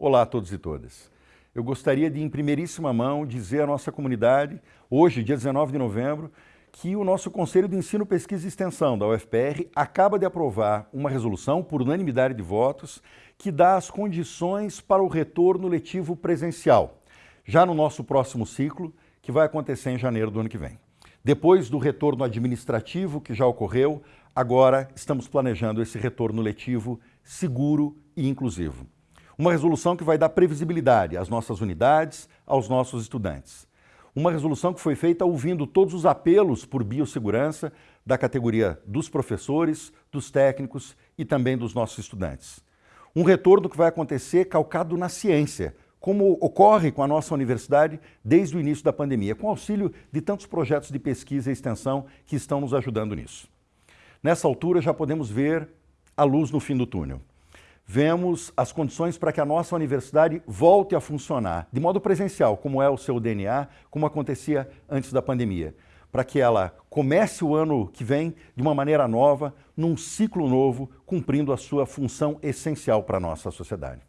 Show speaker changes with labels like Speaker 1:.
Speaker 1: Olá a todos e todas. Eu gostaria de, em primeiríssima mão, dizer à nossa comunidade, hoje, dia 19 de novembro, que o nosso Conselho de Ensino, Pesquisa e Extensão da UFPR acaba de aprovar uma resolução, por unanimidade de votos, que dá as condições para o retorno letivo presencial, já no nosso próximo ciclo, que vai acontecer em janeiro do ano que vem. Depois do retorno administrativo que já ocorreu, agora estamos planejando esse retorno letivo seguro e inclusivo. Uma resolução que vai dar previsibilidade às nossas unidades, aos nossos estudantes. Uma resolução que foi feita ouvindo todos os apelos por biossegurança da categoria dos professores, dos técnicos e também dos nossos estudantes. Um retorno que vai acontecer calcado na ciência, como ocorre com a nossa universidade desde o início da pandemia, com auxílio de tantos projetos de pesquisa e extensão que estão nos ajudando nisso. Nessa altura já podemos ver a luz no fim do túnel vemos as condições para que a nossa universidade volte a funcionar de modo presencial, como é o seu DNA, como acontecia antes da pandemia, para que ela comece o ano que vem de uma maneira nova, num ciclo novo, cumprindo a sua função essencial para a nossa sociedade.